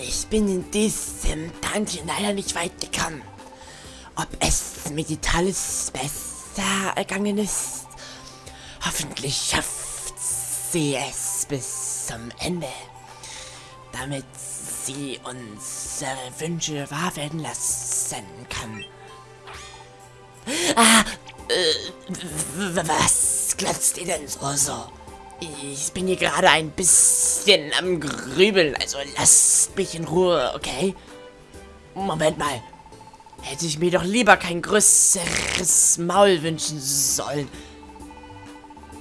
Ich bin in diesem Dungeon leider nicht weit gekommen. Ob es mir die Talis besser ergangen ist? Hoffentlich schafft sie es bis zum Ende. Damit sie unsere Wünsche wahr werden lassen kann. Ah, äh, was glotzt ihr denn so so? Ich bin hier gerade ein bisschen am Grübeln, also lasst mich in Ruhe, okay? Moment mal. Hätte ich mir doch lieber kein größeres Maul wünschen sollen.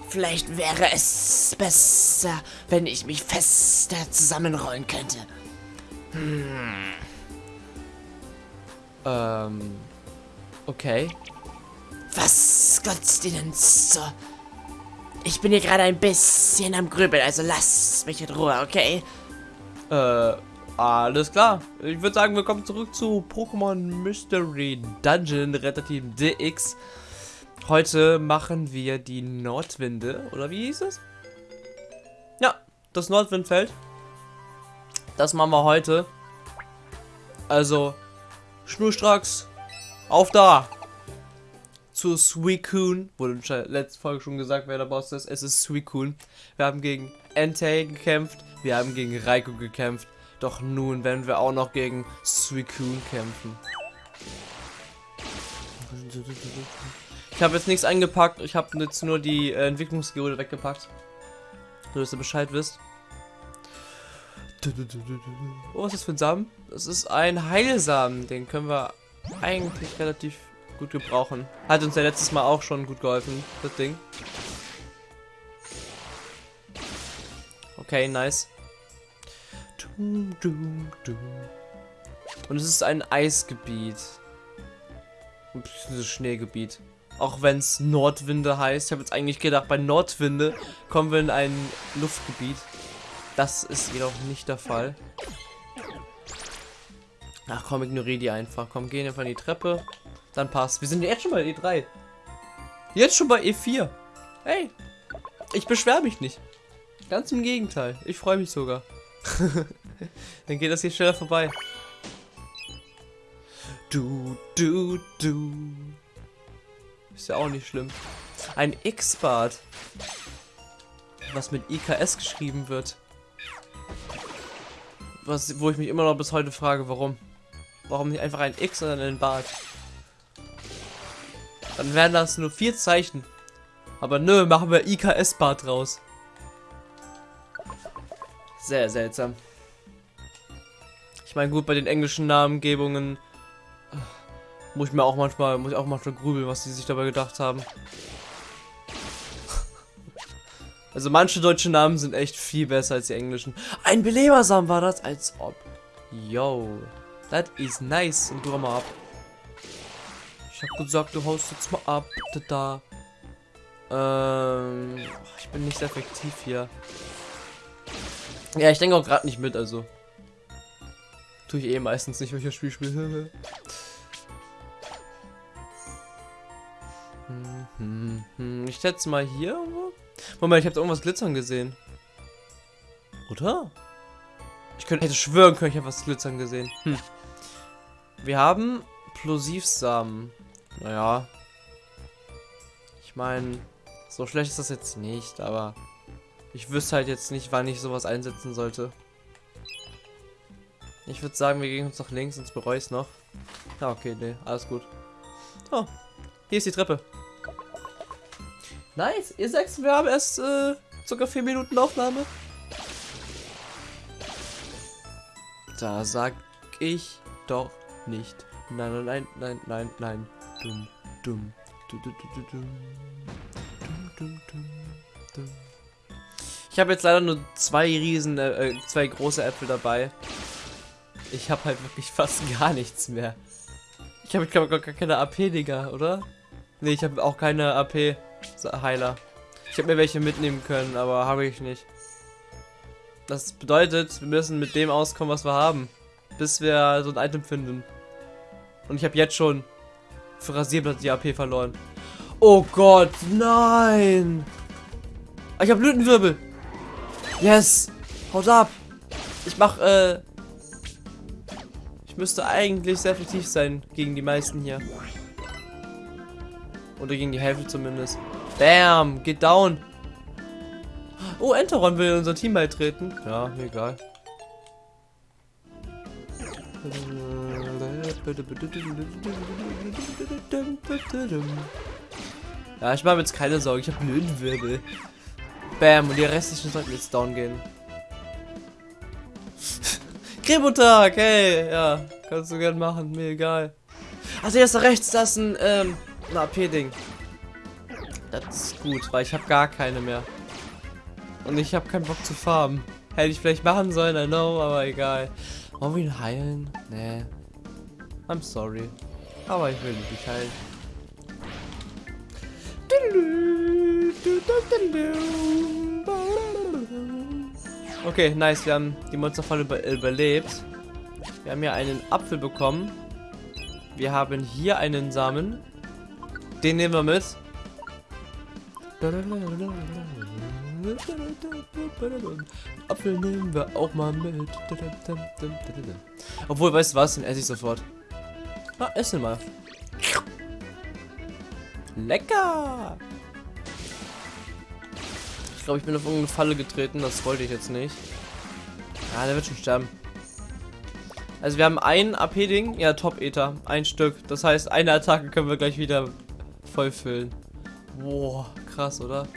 Vielleicht wäre es besser, wenn ich mich fester zusammenrollen könnte. Hm. Ähm. Okay. Was glotzt ihr denn so? Ich bin hier gerade ein bisschen am Grübeln, also lasst mich in Ruhe, okay? Äh, alles klar. Ich würde sagen, wir kommen zurück zu Pokémon Mystery Dungeon Retter Team DX. Heute machen wir die Nordwinde, oder wie hieß es? Ja, das Nordwindfeld. Das machen wir heute. Also, schnurstracks, auf da! Zu Suicune. Wurde in der letzten Folge schon gesagt, wer der Boss ist. Es ist Suicune. Wir haben gegen Entei gekämpft. Wir haben gegen Raikou gekämpft. Doch nun werden wir auch noch gegen Suicune kämpfen. Ich habe jetzt nichts eingepackt. Ich habe jetzt nur die äh, Entwicklungsgeode weggepackt. Nur, dass ihr Bescheid wisst. Oh, was ist das für ein Samen? Das ist ein Heilsamen. Den können wir eigentlich relativ gut gebrauchen. Hat uns ja letztes Mal auch schon gut geholfen, das Ding. Okay, nice. Und es ist ein Eisgebiet. Dieses Schneegebiet. Auch wenn es Nordwinde heißt. Ich habe jetzt eigentlich gedacht, bei Nordwinde kommen wir in ein Luftgebiet. Das ist jedoch nicht der Fall. Ach komm, ignoriere die einfach. Komm, gehen einfach in die Treppe. Dann passt. Wir sind jetzt schon bei E3. Jetzt schon bei E4. Hey, ich beschwere mich nicht. Ganz im Gegenteil. Ich freue mich sogar. Dann geht das hier schneller vorbei. Du, du, du. Ist ja auch nicht schlimm. Ein X-Bart. Was mit IKS geschrieben wird. Was, wo ich mich immer noch bis heute frage, warum. Warum nicht einfach ein X, sondern ein Bart? Dann wären das nur vier Zeichen. Aber nö, machen wir IKS-Bart draus. Sehr seltsam. Ich meine, gut, bei den englischen Namengebungen äh, muss ich mir auch manchmal, muss ich auch manchmal grübeln, was sie sich dabei gedacht haben. Also manche deutsche Namen sind echt viel besser als die englischen. Ein Belebersam war das, als ob. Yo, that is nice. Und du mal ab. Ich hab gesagt, du haust jetzt mal ab, da. Ähm, ich bin nicht effektiv hier. Ja, ich denke auch gerade nicht mit, also. Tue ich eh meistens nicht, wenn ich das Spiel spiele. ich schätze mal hier. Moment, ich habe irgendwas glitzern gesehen. Oder? Ich könnte hätte schwören können, ich habe was glitzern gesehen. Hm. Wir haben Plosivsamen. Naja. Ich meine, so schlecht ist das jetzt nicht, aber ich wüsste halt jetzt nicht, wann ich sowas einsetzen sollte. Ich würde sagen, wir gehen uns nach links, sonst bereue ich es noch. Ja, okay, nee, alles gut. Oh, hier ist die Treppe. Nice, ihr sechs, wir haben erst äh, sogar vier Minuten Aufnahme. Da sag ich doch nicht. Nein, nein, nein, nein, nein, nein. Dumm, dumm. Du, du, du, dumm. Dumm, dumm, dumm, dumm. Ich habe jetzt leider nur zwei riesen, äh, äh, zwei große Äpfel dabei. Ich habe halt wirklich fast gar nichts mehr. Ich habe, ich glaube, gar keine AP, Digga, oder? Ne, ich habe auch keine AP-Heiler. Ich habe mir welche mitnehmen können, aber habe ich nicht. Das bedeutet, wir müssen mit dem auskommen, was wir haben. Bis wir so ein Item finden. Und ich habe jetzt schon für Rasierblatt die AP verloren. Oh Gott, nein! Ich habe Blütenwirbel. Yes! Haut ab! Ich mach, äh, Ich müsste eigentlich sehr effektiv sein gegen die meisten hier. Oder gegen die Hälfte zumindest. Bam, geht down. Oh, Enteron will unser Team beitreten. Ja, egal. Ja, ich mache jetzt keine Sorgen. Ich habe Löwenwirbel. Bam, und die restlichen sollten jetzt down gehen. Krebutag, hey, ja, kannst du gern machen, mir egal. Also jetzt rechts, das ist ein, ähm, ein AP-Ding. Das ist gut, weil ich habe gar keine mehr. Und ich habe keinen Bock zu farmen. Hätte ich vielleicht machen sollen, I know, aber egal. Wollen wir ihn heilen? Nee. I'm sorry. Aber ich will nicht heilen. Okay, nice. Wir haben die Monsterfalle über überlebt. Wir haben hier einen Apfel bekommen. Wir haben hier einen Samen. Den nehmen wir mit. Apfel nehmen wir auch mal mit. Obwohl, weißt du was? Den esse ich sofort. Na, ess ihn mal. Lecker! Ich glaube, ich bin auf irgendeine Falle getreten. Das wollte ich jetzt nicht. Ja, der wird schon sterben. Also wir haben ein AP-Ding. Ja, Top-Ether. Ein Stück. Das heißt, eine Attacke können wir gleich wieder voll füllen. Boah, krass, oder?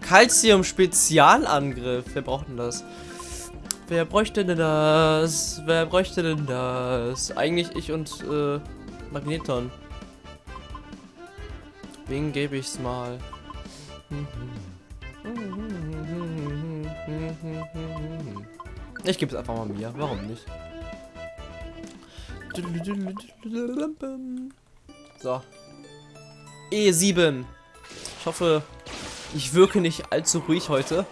Calcium Spezialangriff. Wer braucht denn das? Wer bräuchte denn das? Wer bräuchte denn das? Eigentlich ich und äh, Magneton. Wen gebe ich's mal? Ich gebe es einfach mal mir. Warum nicht? So. E7. Ich hoffe, ich wirke nicht allzu ruhig heute.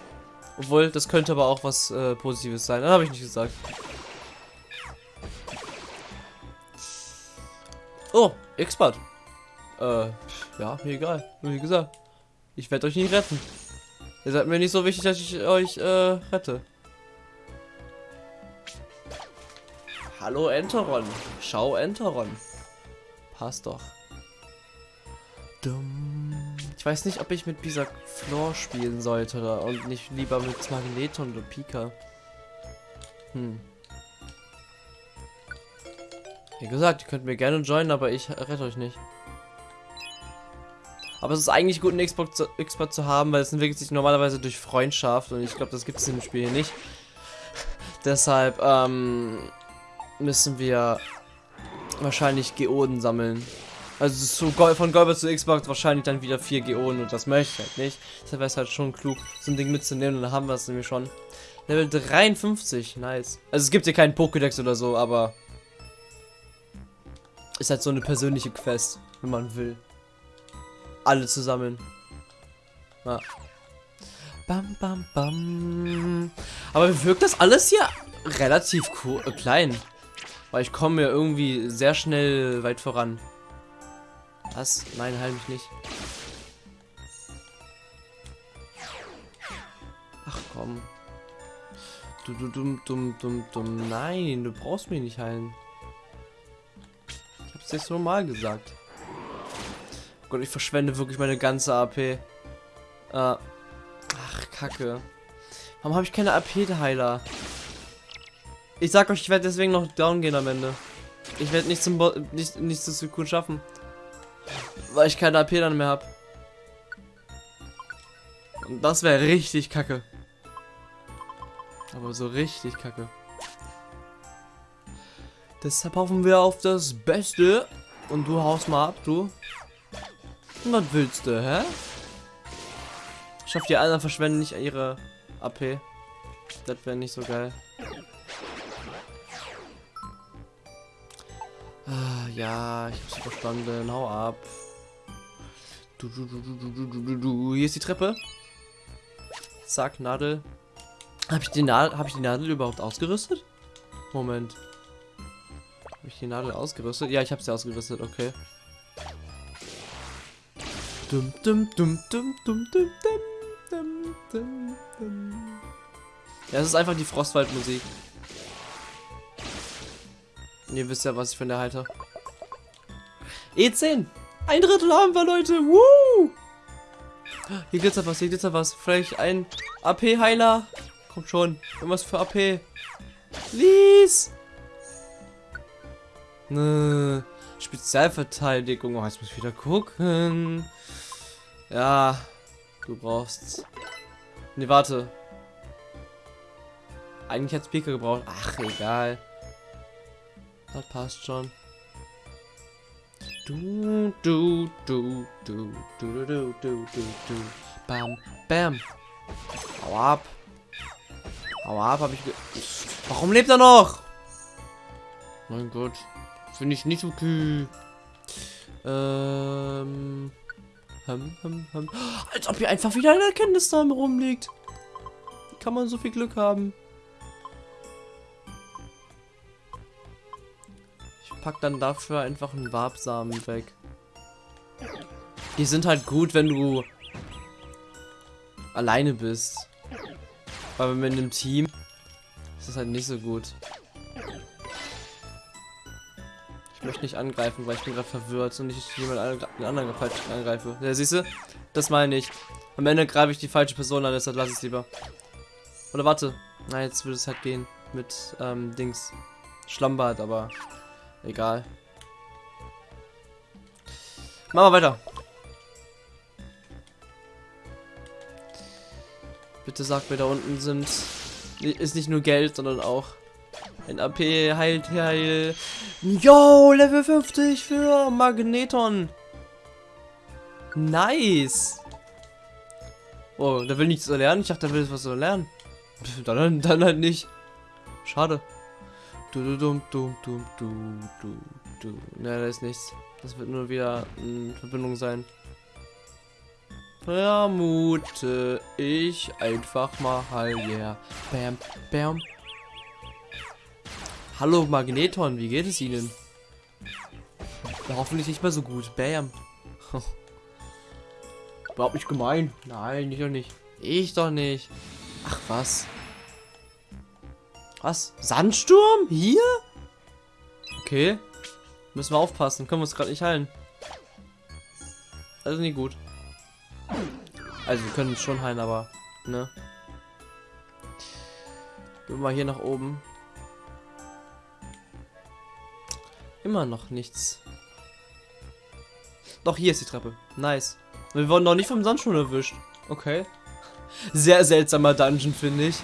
Obwohl, das könnte aber auch was äh, Positives sein. Das habe ich nicht gesagt. Oh, Expert. Äh, ja, mir egal. Wie gesagt, ich werde euch nicht retten. Ihr seid mir nicht so wichtig, dass ich euch äh, rette. Hallo Enteron. Schau Enteron. Passt doch. Dumm. Weiß nicht, ob ich mit dieser Floor spielen sollte oder und nicht lieber mit Magneton oder Pika. Hm. Wie gesagt, ihr könnt mir gerne joinen, aber ich rette euch nicht. Aber es ist eigentlich gut, einen Xbox zu, Xbox zu haben, weil es entwickelt sich normalerweise durch Freundschaft und ich glaube, das gibt es im Spiel hier nicht. Deshalb ähm, müssen wir wahrscheinlich Geoden sammeln. Also zu von Goldberg zu Xbox wahrscheinlich dann wieder 4 Geoden und das möchte ich halt nicht. Deshalb wäre es halt schon klug, so ein Ding mitzunehmen und dann haben wir es nämlich schon. Level 53, nice. Also es gibt hier keinen Pokédex oder so, aber ist halt so eine persönliche Quest, wenn man will. Alle zusammen. Ja. Bam, bam, bam. Aber wirkt das alles hier relativ cool, äh, klein. Weil ich komme ja irgendwie sehr schnell weit voran. Was? Nein, heil mich nicht. Ach komm. Du, du, dumm, dumm, dumm, dumm. Nein, du brauchst mich nicht heilen. Ich hab's jetzt normal gesagt. Oh Gott, ich verschwende wirklich meine ganze AP. Äh. Ach, Kacke. Warum habe ich keine AP-Heiler? Ich sag euch, ich werde deswegen noch down gehen am Ende. Ich werde nicht zum Bo nicht, nicht so gut schaffen. Weil ich keine AP dann mehr habe. Und das wäre richtig kacke. Aber so richtig kacke. Deshalb hoffen wir auf das Beste. Und du haust mal ab, du. Was willst du, hä? Ich hoffe, die anderen verschwenden nicht ihre AP. Das wäre nicht so geil. Ah, ja, ich hab's verstanden. Hau ab. Du, du, du, du, du, du, du, du. Hier ist die Treppe. Zack, Nadel. Habe ich die Nadel, habe ich die Nadel überhaupt ausgerüstet? Moment. Habe ich die Nadel ausgerüstet? Ja, ich habe sie ausgerüstet. Okay. Dum dum dum dum dum dum dum dum dum. Ja, es ist einfach die Frostwaldmusik. Ihr wisst ja, was ich von der halte. E10! Ein Drittel haben wir, Leute! Woo! Hier glitzert was, hier glitzert was. Vielleicht ein AP-Heiler. Kommt schon. Irgendwas für AP. Please! Ne. Spezialverteidigung. Oh, jetzt muss ich wieder gucken. Ja. Du brauchst. Ne, warte. Eigentlich hat Speaker gebraucht. Ach, egal. Das passt schon. Du, du, du, du, du, du, du, du, du, du. Bam, bam. Hau ab. Hau ab, hab ich Warum lebt er noch? Mein Gott. Finde ich nicht okay. Ähm. Hum, hum, hum. Als ob hier einfach wieder ein Erkenntnisname rumliegt. Kann man so viel Glück haben? Pack dann dafür einfach einen Wabsamen weg. Die sind halt gut, wenn du alleine bist. Aber in einem Team ist das halt nicht so gut. Ich möchte nicht angreifen, weil ich bin gerade verwirrt und nicht jemand anderen falsch angreife. Ja, siehst du? Das meine ich. Am Ende greife ich die falsche Person an, deshalb lasse ich es lieber. Oder warte. Na, jetzt würde es halt gehen mit ähm, Dings. Schlammbad, aber egal. Machen wir weiter. Bitte sag mir, da unten sind ist nicht nur Geld, sondern auch ein AP heilt heil. Yo, Level 50 für Magneton. Nice. Oh, der will nichts lernen. Ich dachte, der will was lernen. Dann, dann halt nicht. Schade. Du, du, du, du, du, du, du, du. Ne, da ist nichts. Das wird nur wieder in Verbindung sein. Vermute ich einfach mal, yeah. Bam, bam. Hallo Magneton, wie geht es Ihnen? Ja, hoffentlich nicht mehr so gut. Bam. Überhaupt nicht gemein. Nein, ich doch nicht. Ich doch nicht. Ach was. Was? Sandsturm? Hier? Okay. Müssen wir aufpassen. Können wir uns gerade nicht heilen. Also nicht gut. Also wir können uns schon heilen, aber ne. Gehen wir mal hier nach oben. Immer noch nichts. Doch, hier ist die Treppe. Nice. Wir wurden noch nicht vom Sandsturm erwischt. Okay. Sehr seltsamer Dungeon, finde ich.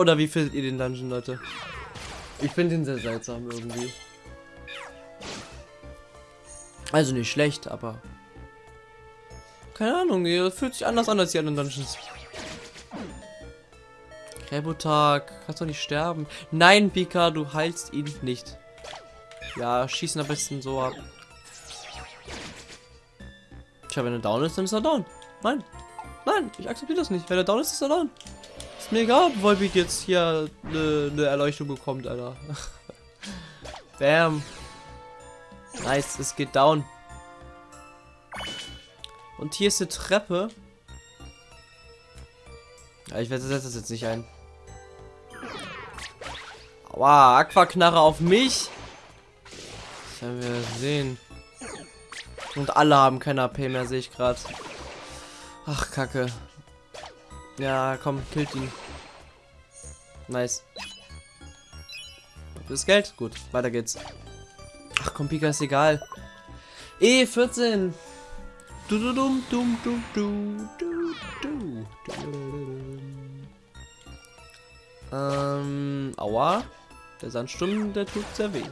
Oder wie findet ihr den Dungeon, Leute? Ich finde ihn sehr seltsam irgendwie. Also nicht schlecht, aber... Keine Ahnung, er fühlt sich anders an als die anderen Dungeons. Rebotag, kannst doch nicht sterben. Nein, Pika, du heilst ihn nicht. Ja, schießen am besten so ab. Tja, wenn er down ist, dann ist er down. Nein. Nein, ich akzeptiere das nicht. Wenn er down ist, ist er down. Ist mir egal, ob Volbeat jetzt hier eine ne Erleuchtung bekommt, Alter. Bam. Nice, es geht down. Und hier ist eine Treppe. Ja, ich setze das jetzt nicht ein. Aua, Aquaknarre auf mich. Das werden wir sehen. Und alle haben keine AP mehr, sehe ich gerade. Ach, Kacke. Ja, komm, killt ihn. Nice. Das Geld? Gut, weiter geht's. Ach komm, Pika ist egal. E14. Du du dum dum dum du du du. Ähm, aua. Der Sandsturm, der tut sehr weh.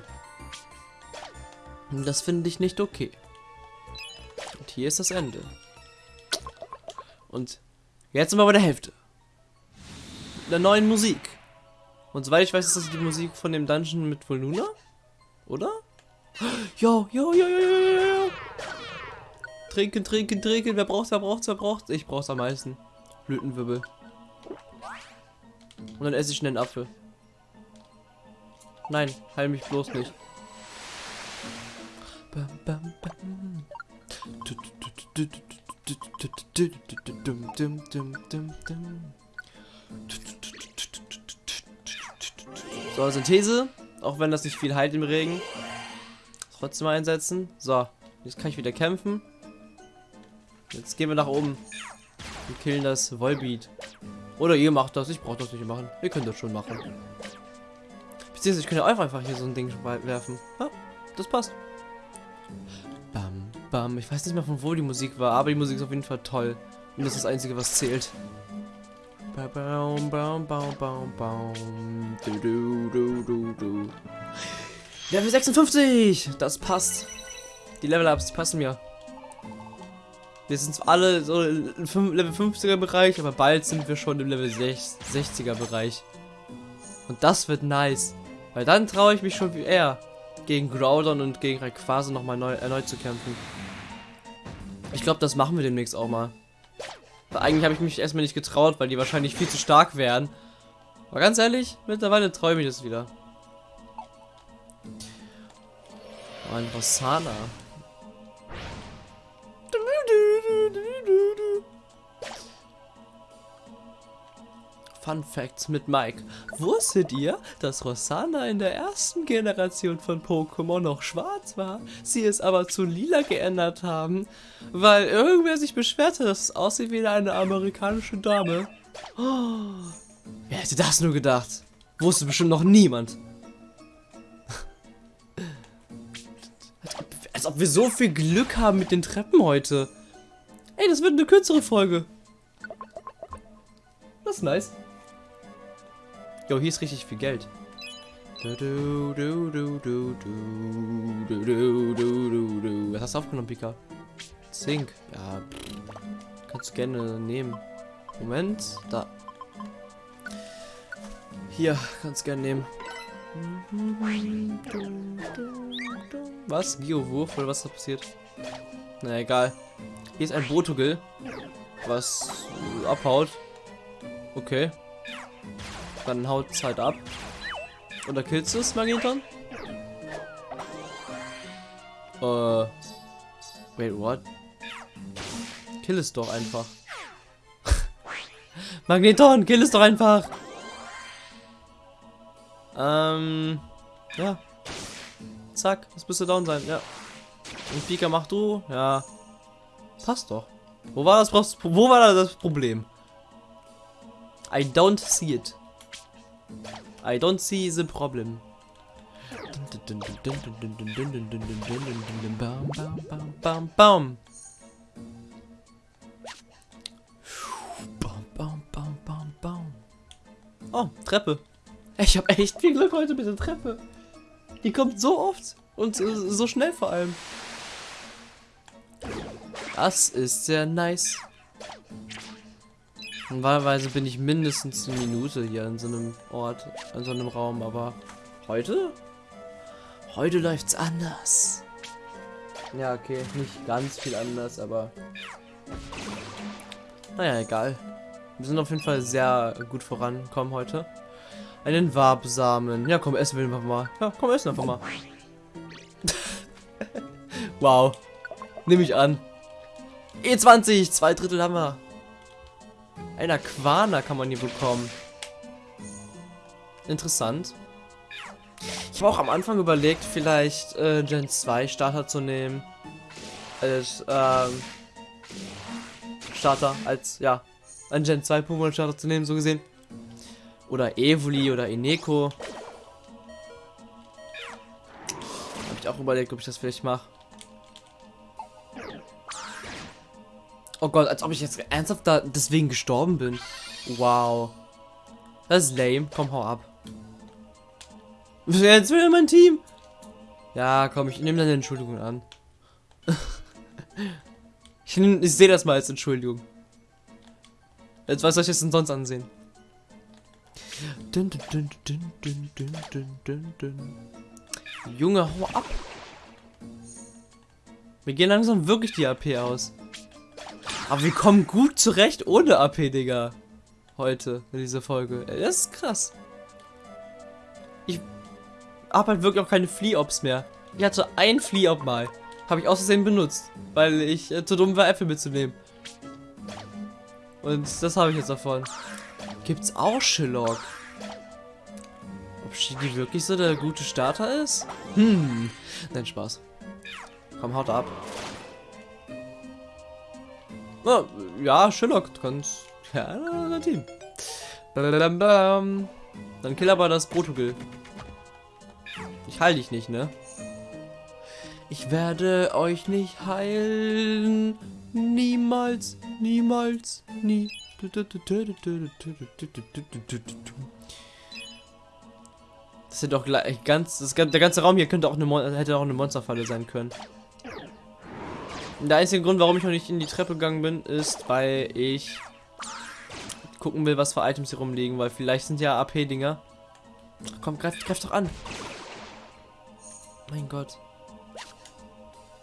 Das finde ich nicht okay. Und hier ist das Ende. Und jetzt sind wir bei der Hälfte. Der neuen Musik. Und soweit ich weiß, ist das die Musik von dem Dungeon mit Volnuna? Oder? Jo, jo, jo, jo, jo, jo. Trinken, trinken, trinken. Wer braucht's, wer braucht's, wer braucht's? Ich brauch's am meisten. Blütenwirbel. Und dann esse ich einen Apfel. Nein, heil mich bloß nicht. Bam, bam, bam. So, Synthese. Auch wenn das nicht viel heilt im Regen. Trotzdem einsetzen. So, jetzt kann ich wieder kämpfen. Jetzt gehen wir nach oben. Und killen das Volbeat. Oder ihr macht das. Ich brauche das nicht machen. Ihr könnt das schon machen. Beziehungsweise ich könnte einfach hier so ein Ding werfen. Ja, das passt. Bam. Ich weiß nicht mehr von wo die Musik war, aber die Musik ist auf jeden Fall toll. Und das ist das Einzige, was zählt. Level 56! Das passt. Die Level-Ups, die passen mir. Wir sind alle so im Level 50er Bereich, aber bald sind wir schon im Level 60er Bereich. Und das wird nice. Weil dann traue ich mich schon wie er gegen Groudon und gegen Rayquaza nochmal neu, erneut zu kämpfen. Ich glaube, das machen wir demnächst auch mal. Weil eigentlich habe ich mich erstmal nicht getraut, weil die wahrscheinlich viel zu stark wären. Aber ganz ehrlich, mittlerweile träume ich das wieder. Oh, ein Rossana. Fun Facts mit Mike. Wusstet ihr, dass Rosanna in der ersten Generation von Pokémon noch schwarz war, sie es aber zu lila geändert haben, weil irgendwer sich beschwerte, dass es aussieht wie eine amerikanische Dame? Oh, wer hätte das nur gedacht? Wusste bestimmt noch niemand. als, ob, wir so viel Glück haben mit den Treppen heute. Ey, das wird eine kürzere Folge. Das ist nice. Jo, hier ist richtig viel Geld. Was hast du aufgenommen, Pika? Zink. Ja, kannst du gerne nehmen. Moment, da. Hier, kannst du gerne nehmen. Was? Geowurf oder was da passiert? Na egal. Hier ist ein Botogel, was abhaut. Okay. Dann haut es halt ab. Oder killst du es, Magneton? Äh. Wait, what? Kill es doch einfach. Magneton, kill es doch einfach! Ähm. Ja. Zack, das müsste down sein, ja. Und Pika mach du, ja. Passt doch. Wo war das, wo war das Problem? I don't see it. I don't see the problem. Oh, Treppe. Ich habe echt viel Glück heute mit der Treppe. Die kommt so oft und so schnell vor allem. Das ist sehr nice. Normalerweise bin ich mindestens eine Minute hier in so einem Ort, in so einem Raum, aber heute? Heute läuft's anders. Ja, okay, nicht ganz viel anders, aber naja, egal. Wir sind auf jeden Fall sehr gut vorankommen heute. Einen Wabsamen. Ja, komm, essen wir einfach mal. Ja, komm, essen einfach mal. wow. Nehme ich an. E20, zwei Drittel haben wir. Ein Aquana kann man hier bekommen. Interessant. Ich habe auch am Anfang überlegt, vielleicht äh, Gen 2 Starter zu nehmen. Als ähm, Starter, als, ja, ein Gen 2 Pokémon Starter zu nehmen, so gesehen. Oder Evoli oder Ineko. Habe ich auch überlegt, ob ich das vielleicht mache. Oh Gott, als ob ich jetzt ernsthaft da deswegen gestorben bin. Wow. Das ist lame. Komm, hau ab. Jetzt will mein Team. Ja, komm, ich nehme deine Entschuldigung an. ich, ich sehe das mal als Entschuldigung. Jetzt was soll ich es denn sonst ansehen? Dun, dun, dun, Junge, hau ab. Wir gehen langsam wirklich die AP aus. Aber wir kommen gut zurecht ohne AP, Digga. Heute, in dieser Folge. Das ist krass. Ich habe halt wirklich auch keine Flea-Ops mehr. Ich hatte ein Flea-Op mal. Habe ich außerdem benutzt. Weil ich äh, zu dumm war, Äpfel mitzunehmen. Und das habe ich jetzt davon. Gibt's auch Shillock? Ob Shigi wirklich so der gute Starter ist? Hm. Nein, Spaß. Komm, haut ab. Na, ja, Sherlock, du kannst. Ja, dein Team. Dann kill aber das Protogil. Ich heil dich nicht, ne? Ich werde euch nicht heilen. Niemals, niemals, nie. Das sind doch gleich ganz. Das, der ganze Raum hier könnte auch eine hätte auch eine Monsterfalle sein können. Der einzige Grund, warum ich noch nicht in die Treppe gegangen bin, ist, weil ich gucken will, was für Items hier rumliegen, weil vielleicht sind ja AP-Dinger. Komm, greif, greif doch an. Mein Gott.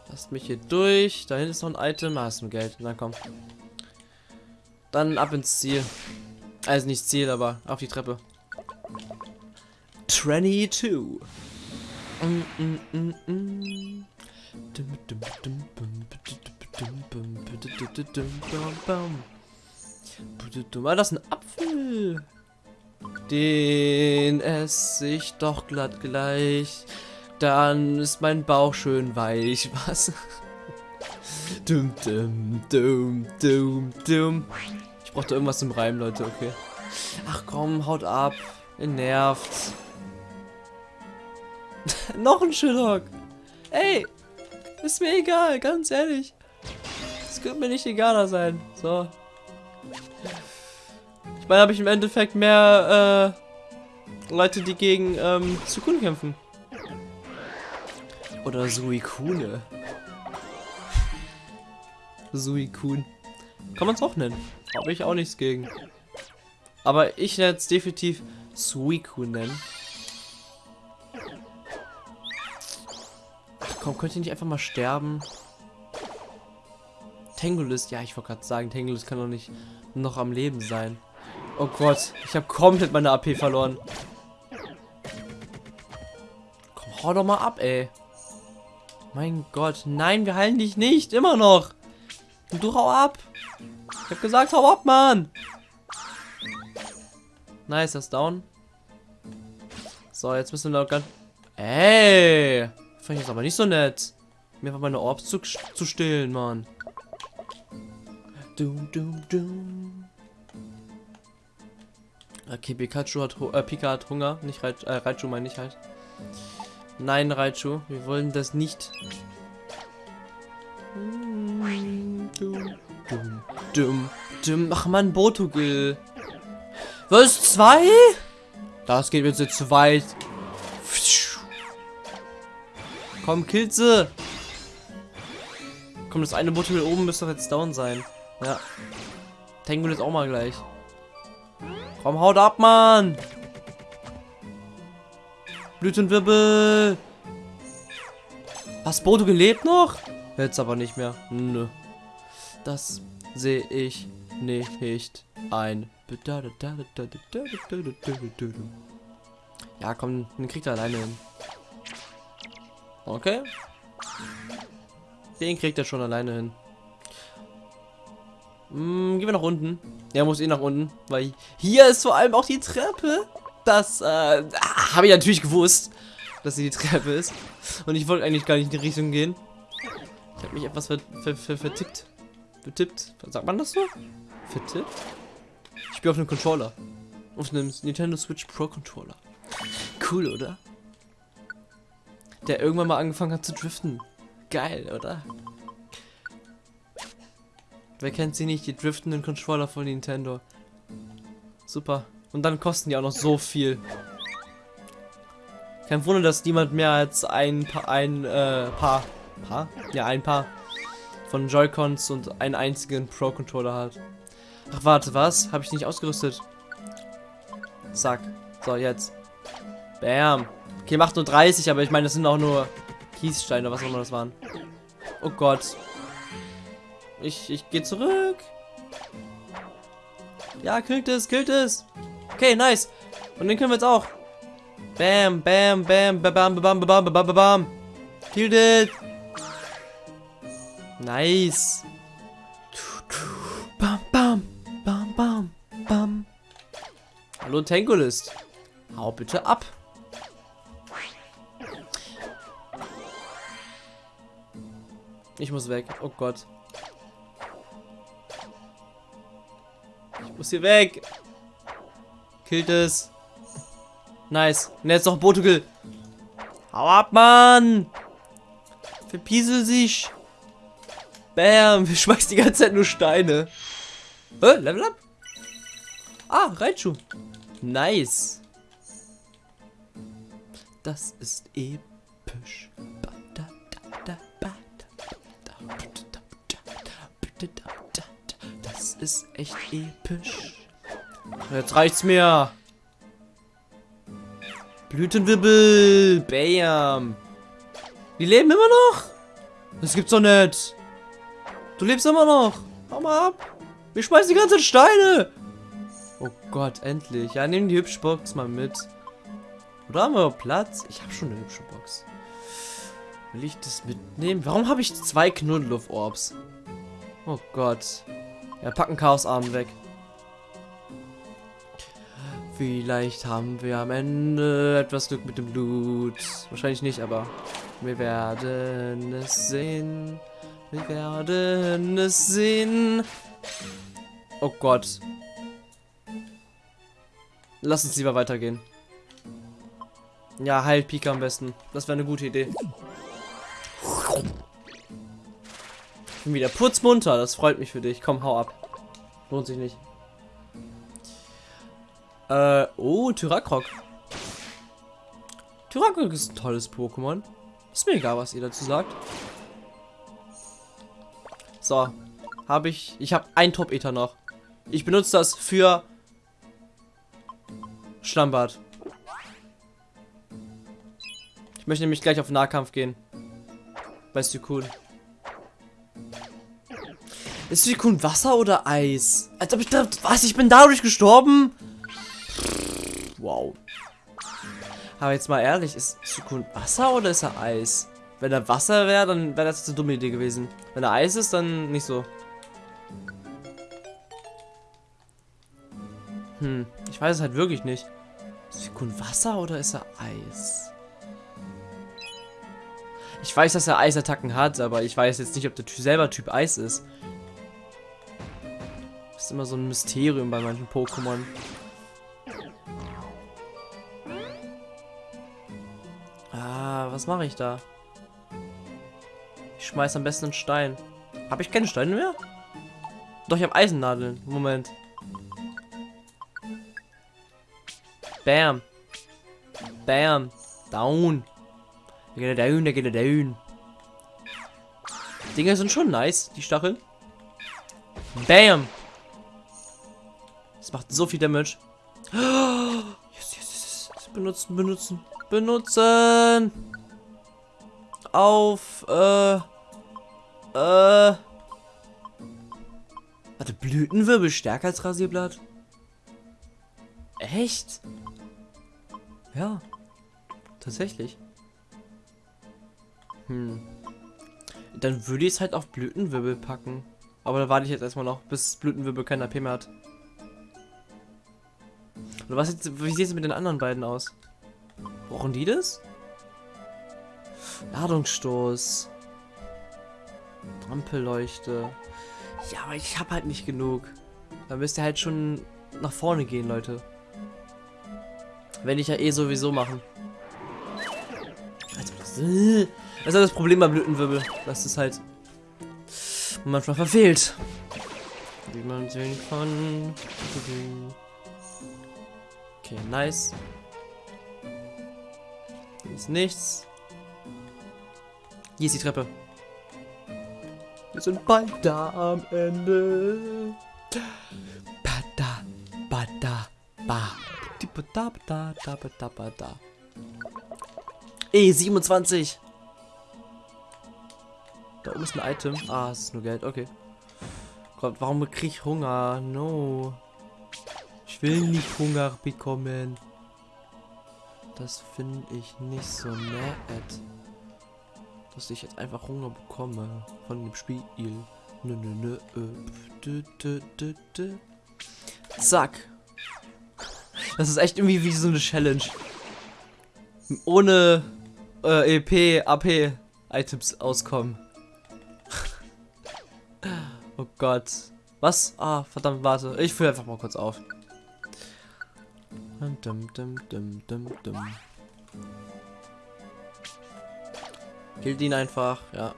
Lasst mich hier durch. Da hinten ist noch ein Item. Ah, ist ein Geld. Na komm. Dann ab ins Ziel. Also nicht Ziel, aber auf die Treppe. Tranny 2. Mm, mm, mm, mm. Ah, das ist ein Apfel. Den esse ich doch glatt gleich. Dann ist mein Bauch schön weich. Was? dum, dum, dum, dum, dum. Ich brauchte irgendwas zum Reim, Leute, okay. Ach komm, haut ab. Ihr nervt. Noch ein Shillock. Ey, ist mir egal, ganz ehrlich. Es könnte mir nicht egaler sein. So. Ich meine, habe ich im Endeffekt mehr äh, Leute, die gegen ähm, Sukun kämpfen. Oder Suikune. Suikun. Kann man es auch nennen. Habe ich auch nichts gegen. Aber ich werde es definitiv Suikun nennen. Komm, könnt ihr nicht einfach mal sterben? Tengulus, ja, ich wollte gerade sagen, Tengulus kann doch nicht noch am Leben sein. Oh Gott, ich habe komplett meine AP verloren. Komm, hau doch mal ab, ey. Mein Gott, nein, wir heilen dich nicht, immer noch. Und du hau ab. Ich hab gesagt, hau ab, Mann. Nice, das down. So, jetzt müssen wir noch ganz... Ey! Fand ich jetzt aber nicht so nett. Mir einfach meine Orbs zu, zu stillen, Mann. Dum, dum, dum. Okay, Pikachu hat, äh, Pika hat Hunger. Nicht Raichu, äh, Raichu meine ich halt. Nein, Raichu, wir wollen das nicht. Dum, dum, dum, dum. Ach man, Botogil. Was? Zwei? Das geht jetzt zu weit. Komm, killt. Komm, das eine Botogil oben müsste doch jetzt down sein. Ja. Tengu ist auch mal gleich. Komm, haut ab, Mann! Blütenwirbel! Was, Bodo gelebt noch? Jetzt aber nicht mehr. Nö. Das sehe ich nicht ein. Ja, komm, den kriegt er alleine hin. Okay. Den kriegt er schon alleine hin. Hm, gehen wir nach unten. Er muss eh nach unten, weil hier ist vor allem auch die Treppe. Das äh, habe ich natürlich gewusst, dass sie die Treppe ist. Und ich wollte eigentlich gar nicht in die Richtung gehen. Ich habe mich etwas ver ver ver vertippt. Vertippt. Sagt man das so? Vertippt? Ich spiele auf einem Controller. Auf einem Nintendo Switch Pro Controller. Cool, oder? Der irgendwann mal angefangen hat zu driften. Geil, oder? Wer kennt sie nicht? Die driftenden Controller von Nintendo. Super. Und dann kosten die auch noch so viel. Kein Wunder, dass niemand mehr als ein Paar, ein äh, Paar, Paar? Ja, ein Paar von Joy-Cons und einen einzigen Pro-Controller hat. Ach, warte, was? Habe ich nicht ausgerüstet? Zack. So, jetzt. Bam. Okay, macht nur 30, aber ich meine, das sind auch nur Kiessteine, was auch immer das waren. Oh Gott. Ich, ich gehe zurück. Ja, killt es, killt es. Okay, nice. Und den können wir jetzt auch. Bam, bam, bam, bam, bam, bam, bam, bam, bam, bam. Killed it. Nice. Bam, bam, bam, bam, bam. Hallo Tankolist. Hau bitte ab. Ich muss weg. Oh Gott. Ich muss hier weg. Killt es. Nice. Und jetzt noch Portugal. Hau ab, Mann. Verpiesel sich. Bam. Wir schmeißen die ganze Zeit nur Steine. Äh, Level up. Ah, Reitschuh. Nice. Das ist episch. Das ist echt episch. Jetzt reicht's mir. Blütenwirbel. Bam. Die leben immer noch? Das gibt's doch nicht. Du lebst immer noch. Hau mal ab. Wir schmeißen die ganzen Steine. Oh Gott, endlich. Ja, nehmen die hübsche Box mal mit. Oder haben wir Platz? Ich habe schon eine hübsche Box. Will ich das mitnehmen? Warum habe ich zwei Knuddeluff-Orbs? Oh Gott. Ja, packen Chaosarm weg. Vielleicht haben wir am Ende etwas Glück mit dem Blut. Wahrscheinlich nicht, aber wir werden es sehen. Wir werden es sehen. Oh Gott. Lass uns lieber weitergehen. Ja, heilt Pika am besten. Das wäre eine gute Idee. Bin wieder putzmunter. Das freut mich für dich. Komm, hau ab. Lohnt sich nicht. Äh, oh, Tyrakrok. Tyrakrok ist ein tolles Pokémon. Ist mir egal, was ihr dazu sagt. So, habe ich, ich habe ein Top-Ether noch. Ich benutze das für Schlammbad. Ich möchte nämlich gleich auf Nahkampf gehen. Weißt du, cool. Ist Suicune Wasser oder Eis? Als ob ich da... Was? Ich bin dadurch gestorben? Wow. Aber jetzt mal ehrlich, ist Suicune Wasser oder ist er Eis? Wenn er Wasser wäre, dann wäre das eine dumme Idee gewesen. Wenn er Eis ist, dann nicht so. Hm, ich weiß es halt wirklich nicht. Ist Suicune Wasser oder ist er Eis? Ich weiß, dass er Eisattacken hat, aber ich weiß jetzt nicht, ob der typ selber Typ Eis ist. Ist immer so ein Mysterium bei manchen Pokémon. Ah, was mache ich da? Ich schmeiß am besten einen Stein. Habe ich keine Steine mehr? Doch, ich habe Eisennadeln. Moment. Bam. Bam. Down. Der geht down, der geht down. Dinger sind schon nice, die Stacheln. Bam. Macht so viel Damage. Yes, yes, yes. Benutzen, benutzen, benutzen. Auf, äh, äh. Warte, Blütenwirbel stärker als Rasierblatt? Echt? Ja. Tatsächlich. Hm. Dann würde ich es halt auf Blütenwirbel packen. Aber da warte ich jetzt erstmal noch, bis Blütenwirbel kein AP mehr hat. Oder was jetzt, wie sieht es mit den anderen beiden aus? Brauchen die das? Ladungsstoß. Ampelleuchte. Ja, aber ich habe halt nicht genug. Da müsst ihr halt schon nach vorne gehen, Leute. Wenn ich ja eh sowieso machen. Das ist halt das Problem beim Blütenwirbel. Das ist halt manchmal verfehlt. Wie man sehen kann. Okay, nice. Hier ist nichts. Hier ist die Treppe. Wir sind bald da am Ende. Bada, bada, ba. Da, da, da, da, da, da. E27. Da oben ist ein Item. Ah, es ist nur Geld. Okay. Gott, warum krieg ich Hunger? No. Will nicht Hunger bekommen. Das finde ich nicht so nett. Dass ich jetzt einfach Hunger bekomme von dem Spiel. Nö, nö, nö. Dü, dü, dü, dü. Zack. Das ist echt irgendwie wie so eine Challenge. Ohne äh, EP, AP Items auskommen. Oh Gott. Was? Ah, verdammt, warte. Ich fülle einfach mal kurz auf. Dum, dum, dum, dum, dum. Killt ihn einfach, ja.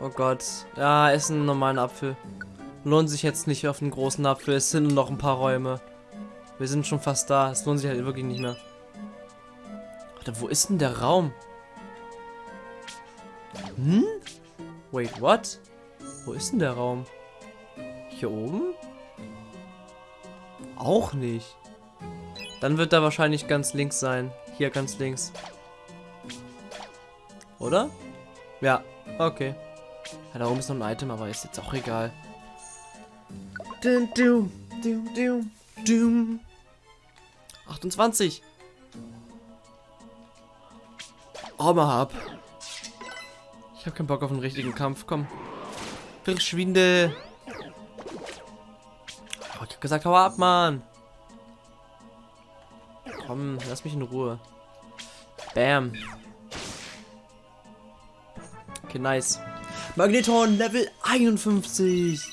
Oh Gott. Ja, essen einen normalen Apfel. Lohnt sich jetzt nicht auf einen großen Apfel. Es sind noch ein paar Räume. Wir sind schon fast da. Es lohnt sich halt wirklich nicht mehr. Warte, wo ist denn der Raum? Hm? Wait, what? Wo ist denn der Raum? Hier oben? Auch nicht. Dann wird er wahrscheinlich ganz links sein. Hier ganz links. Oder? Ja, okay. Ja, da oben ist noch ein Item, aber ist jetzt auch egal. Dum, dum, dum, dum, dum. 28. Arme hab. Ich hab keinen Bock auf einen richtigen Kampf. Komm. Verschwinde. Hab gesagt, hau ab, Mann. Komm, lass mich in Ruhe. Bam. Okay, nice. Magneton Level 51.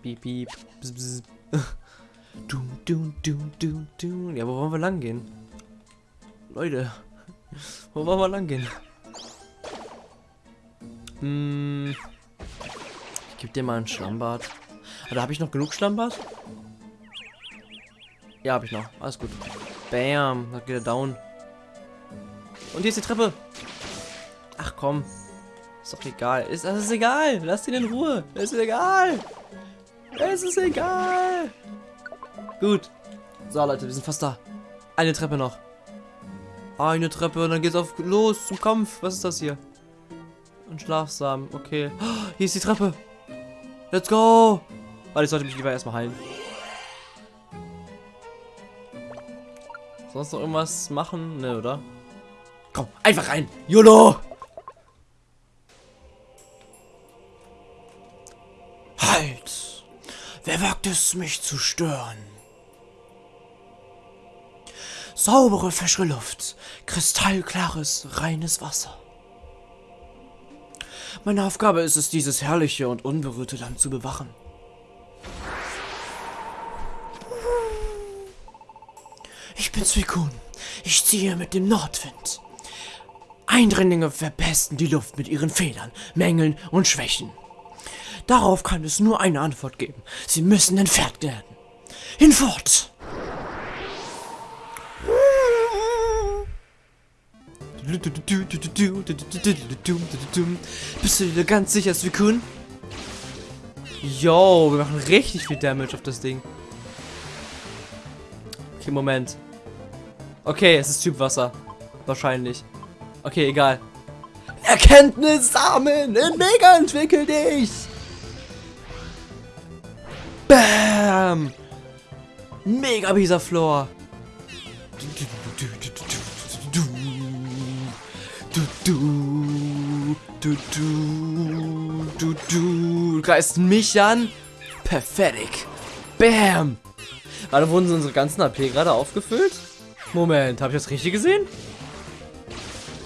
Piep, piep. Bzz, bzz. Dum, dum, dum, dum, dum. Ja, wo wollen wir lang gehen? Leute. Wo wollen wir lang gehen? Hm. Ich gebe dir mal ein Schlammbad. Da habe ich noch genug Schlammbad? Ja, habe ich noch. Alles gut. Bam. Da geht er down. Und hier ist die Treppe. Ach komm. Ist doch egal. Ist, das ist egal. Lass ihn in Ruhe. Es ist egal. Es ist egal. Gut. So, Leute, wir sind fast da. Eine Treppe noch. Eine Treppe und dann geht's auf los zum Kampf. Was ist das hier? Ein Schlafsamen. Okay. Oh, hier ist die Treppe. Let's go. Warte, ich sollte mich lieber erstmal heilen. Sonst noch irgendwas machen? Ne, oder? Komm, einfach rein. YOLO! Halt! Wer wagt es, mich zu stören? Saubere, frische Luft, kristallklares, reines Wasser. Meine Aufgabe ist es, dieses herrliche und unberührte Land zu bewachen. Suikun. Ich ziehe mit dem Nordwind. Eindringlinge verpesten die Luft mit ihren Fehlern, Mängeln und Schwächen. Darauf kann es nur eine Antwort geben. Sie müssen entfernt werden. Hinfort! Bist du dir ganz sicher, Suikun? Yo, wir machen richtig viel Damage auf das Ding. Okay, Moment. Okay, es ist Typ Wasser. Wahrscheinlich. Okay, egal. Erkenntnis sammeln! In Mega entwickel dich! Bam! Mega Bisaflor! Du, du, du, du, du, du, greifst mich an? Perfekt. Bam! Warte, wurden unsere ganzen AP gerade aufgefüllt? Moment, habe ich das richtig gesehen?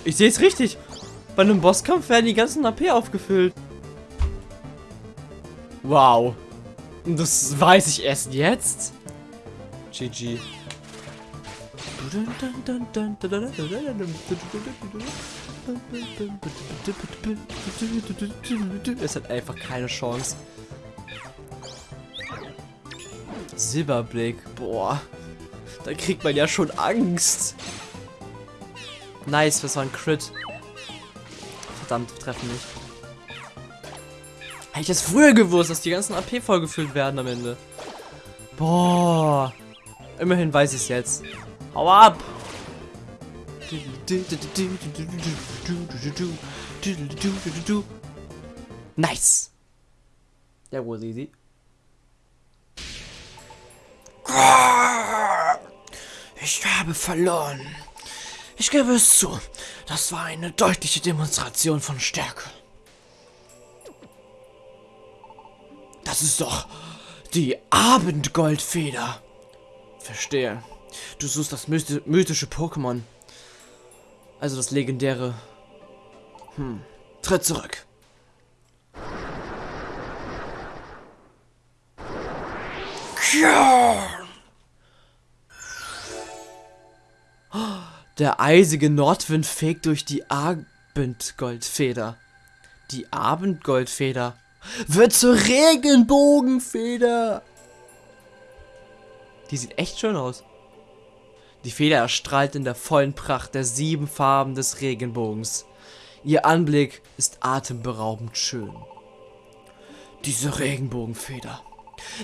Ich sehe es richtig. Bei einem Bosskampf werden die ganzen AP aufgefüllt. Wow. Das weiß ich erst jetzt. GG. Es hat einfach keine Chance. Silberblick. Boah. Da kriegt man ja schon Angst. Nice, das war ein Crit. Verdammt, treffen nicht. Hätte ich das früher gewusst, dass die ganzen AP vollgefüllt werden am Ende. Boah. Immerhin weiß ich es jetzt. Hau ab! Nice! Der was easy. Ich habe verloren. Ich gebe es zu. Das war eine deutliche Demonstration von Stärke. Das ist doch die Abendgoldfeder. Verstehe. Du suchst das mythische Pokémon. Also das legendäre. Hm. Tritt zurück. Der eisige Nordwind fegt durch die Abendgoldfeder. Die Abendgoldfeder wird zur Regenbogenfeder. Die sieht echt schön aus. Die Feder erstrahlt in der vollen Pracht der sieben Farben des Regenbogens. Ihr Anblick ist atemberaubend schön. Diese Regenbogenfeder.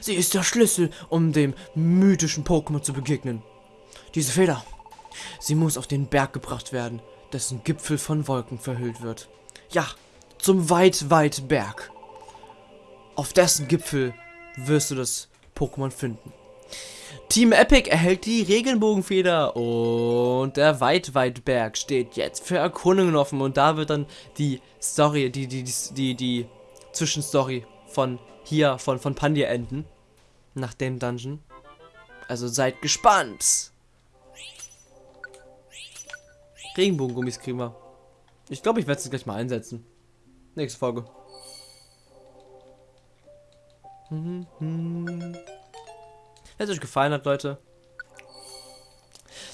Sie ist der Schlüssel, um dem mythischen Pokémon zu begegnen. Diese Feder. Sie muss auf den Berg gebracht werden, dessen Gipfel von Wolken verhüllt wird. Ja, zum weit, weit Berg. Auf dessen Gipfel wirst du das Pokémon finden. Team Epic erhält die Regenbogenfeder und der Weitweitberg steht jetzt für Erkundungen offen und da wird dann die Story, die, die, die, die, die Zwischenstory von hier, von, von Pandia enden. Nach dem Dungeon. Also seid gespannt. Regenbogengummis kriegen wir. Ich glaube, ich werde es gleich mal einsetzen. Nächste Folge. Wenn es euch gefallen hat, Leute,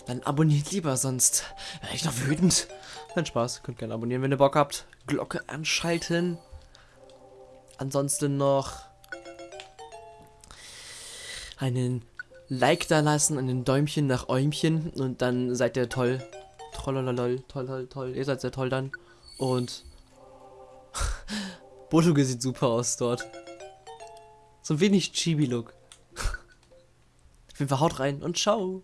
dann abonniert lieber, sonst wäre ich noch wütend. Kein Spaß, könnt gerne abonnieren, wenn ihr Bock habt. Glocke anschalten. Ansonsten noch einen Like da lassen und ein Däumchen nach Äumchen und dann seid ihr toll. Trollololol, toll, toll, toll. Ihr seid sehr toll dann. Und Botuge sieht super aus dort. So ein wenig Chibi-Look. Auf jeden Fall haut rein und ciao.